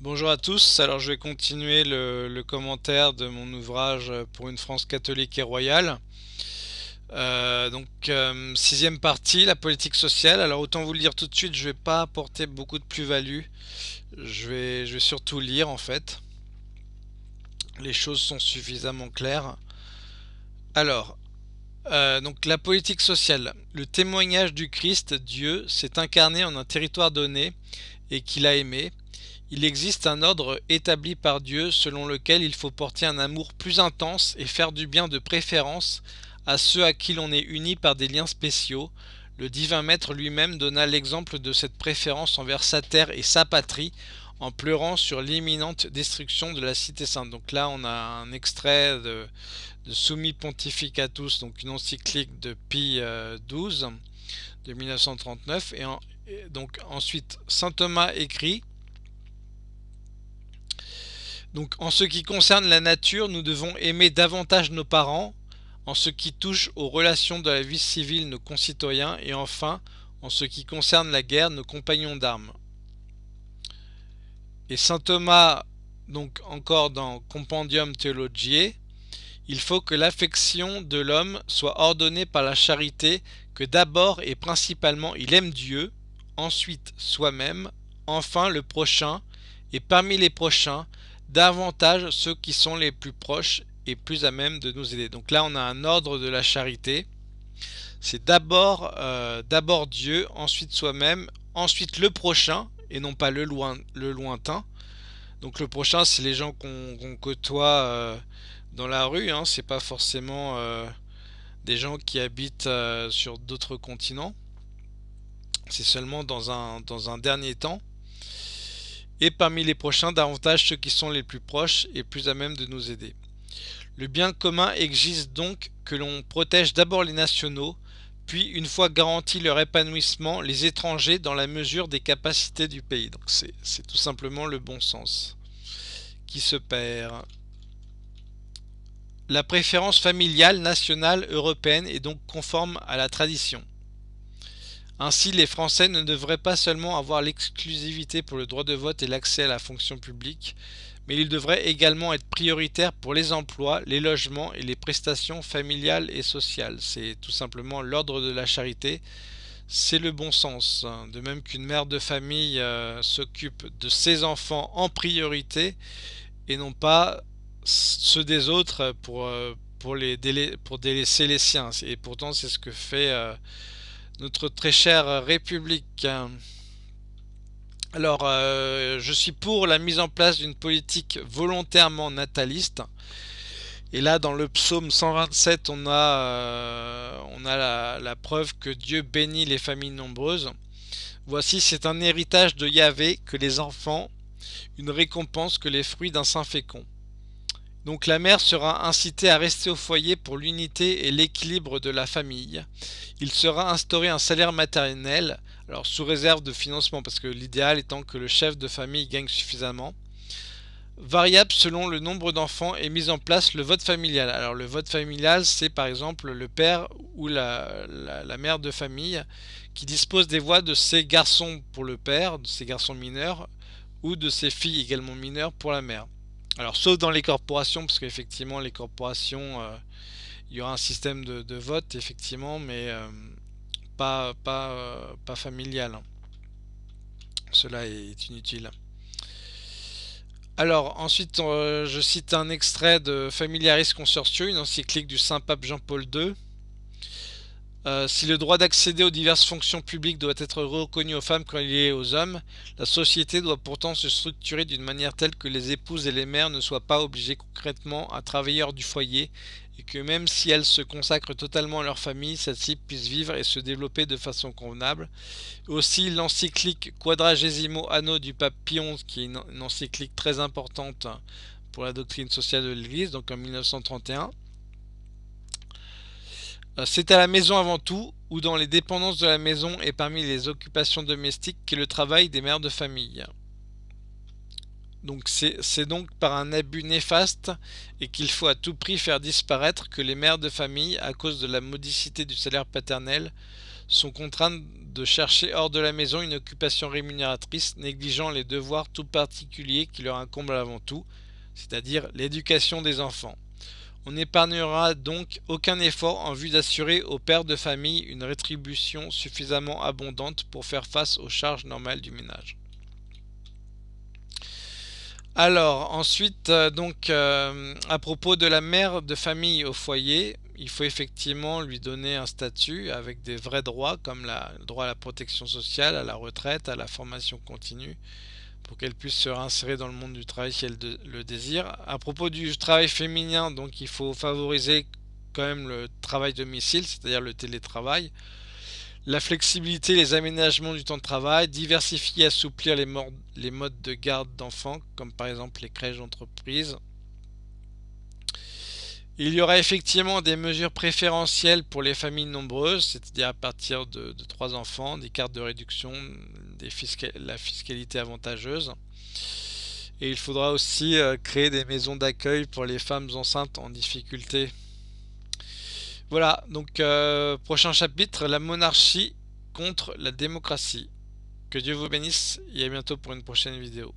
Bonjour à tous, alors je vais continuer le, commentaire de mon ouvrage pour une France catholique et royale. Euh, donc euh, sixième partie, la politique sociale. Alors autant vous le dire tout de suite, je vais pas apporter beaucoup de plus-value. Je vais, je vais surtout lire en fait. Les choses sont suffisamment claires. Alors, euh, donc la politique sociale. Le témoignage du Christ, Dieu, s'est incarné en un territoire donné et qu'il a aimé. Il existe un ordre établi par Dieu selon lequel il faut porter un amour plus intense et faire du bien de préférence à ceux à qui l'on est uni par des liens spéciaux. Le divin maître lui-même donna l'exemple de cette préférence envers sa terre et sa patrie en pleurant sur l'imminente destruction de la cité sainte. Donc là on a un extrait de, Summi Pontificatus, donc une encyclique de Pie XII euh, de 1939. Et, et donc ensuite Saint Thomas écrit donc en ce qui concerne la nature, nous devons aimer davantage nos parents, en ce qui touche aux relations de la vie civile nos concitoyens, et enfin, en ce qui concerne la guerre, nos compagnons d'armes. Et saint Thomas, donc encore dans Compendium Theologiae, il faut que l'affection de l'homme soit ordonnée par la charité, que d'abord et principalement il aime Dieu, ensuite soi-même, enfin le prochain, et parmi les prochains, davantage ceux qui sont les plus proches et plus à même de nous aider. Donc là, on a un ordre de la charité. C'est d'abord euh, Dieu, ensuite soi-même, ensuite le prochain, et non pas le, loin, le lointain. Donc le prochain, c'est les gens qu'on côtoie euh, dans la rue. Hein. C'est pas forcément euh, des gens qui habitent sur d'autres continents. C'est seulement dans un, dans un dernier temps et parmi les prochains davantage ceux qui sont les plus proches et plus à même de nous aider. Le bien commun exige donc que l'on protège d'abord les nationaux, puis une fois garanti leur épanouissement, les étrangers dans la mesure des capacités du pays. Donc c'est tout simplement le bon sens qui se perd. La préférence familiale, nationale, européenne est donc conforme à la tradition. Ainsi, les Français ne devraient pas seulement avoir l'exclusivité pour le droit de vote et l'accès à la fonction publique, mais ils devraient également être prioritaires pour les emplois, les logements et les prestations familiales et sociales. C'est tout simplement l'ordre de la charité. C'est le bon sens. De même qu'une mère de famille euh, s'occupe de ses enfants en priorité et non pas ceux des autres pour, euh, délaisser les siens. Et pourtant, c'est ce que fait... Euh, notre très chère République. Alors, euh, je suis pour la mise en place d'une politique volontairement nataliste. Et là, dans le psaume 127, on a, euh, on a la, la, preuve que Dieu bénit les familles nombreuses. Voici, c'est un héritage de Yahvé que les enfants, une récompense que les fruits d'un sein fécond. Donc la mère sera incitée à rester au foyer pour l'unité et l'équilibre de la famille. Il sera instauré un salaire maternel, alors sous réserve de financement, parce que l'idéal étant que le chef de famille gagne suffisamment. Variable selon le nombre d'enfants et mis en place le vote familial. Alors le vote familial, c'est par exemple le père ou la, mère de famille qui dispose des voix de ses garçons pour le père, de ses garçons mineurs, ou de ses filles également mineures pour la mère. Alors sauf dans les corporations, parce qu'effectivement les corporations, euh, il y aura un système de, vote effectivement, mais euh, pas, pas, euh, pas familial. Cela est inutile. Alors ensuite je cite un extrait de Familiaris Consortio, une encyclique du Saint-Pape Jean-Paul II. Euh, si le droit d'accéder aux diverses fonctions publiques doit être reconnu aux femmes quand il est aux hommes, la société doit pourtant se structurer d'une manière telle que les épouses et les mères ne soient pas obligées concrètement à travailler hors du foyer et que même si elles se consacrent totalement à leur famille, celle-ci puisse vivre et se développer de façon convenable. Aussi l'encyclique Quadragesimo Anno du pape Pie qui est une encyclique très importante pour la doctrine sociale de l'Église, donc en 1931, euh, c'est à la maison avant tout, ou dans les dépendances de la maison et parmi les occupations domestiques qu'est le travail des mères de famille. Donc c'est donc par un abus néfaste et qu'il faut à tout prix faire disparaître que les mères de famille, à cause de la modicité du salaire paternel, sont contraintes de chercher hors de la maison une occupation rémunératrice, négligeant les devoirs tout particuliers qui leur incombent avant tout, c'est-à-dire l'éducation des enfants. On n'épargnera donc aucun effort en vue d'assurer aux pères de famille une rétribution suffisamment abondante pour faire face aux charges normales du ménage. Alors ensuite euh, donc euh, à propos de la mère de famille au foyer, il faut effectivement lui donner un statut avec des vrais droits comme le droit à la protection sociale, à la retraite, à la formation continue, pour qu'elle puisse se réinsérer dans le monde du travail si elle le désire. À propos du travail féminin, donc il faut favoriser quand même le travail domicile, c'est-à-dire le télétravail, la flexibilité, les aménagements du temps de travail, diversifier, assouplir les, les modes de garde d'enfants, comme par exemple les crèches d'entreprise, il y aura effectivement des mesures préférentielles pour les familles nombreuses, c'est-à-dire à partir de, 3 enfants, des cartes de réduction, la fiscalité avantageuse. Et il faudra aussi euh, créer des maisons d'accueil pour les femmes enceintes en difficulté. Voilà, donc euh, prochain chapitre, la monarchie contre la démocratie. Que Dieu vous bénisse et à bientôt pour une prochaine vidéo.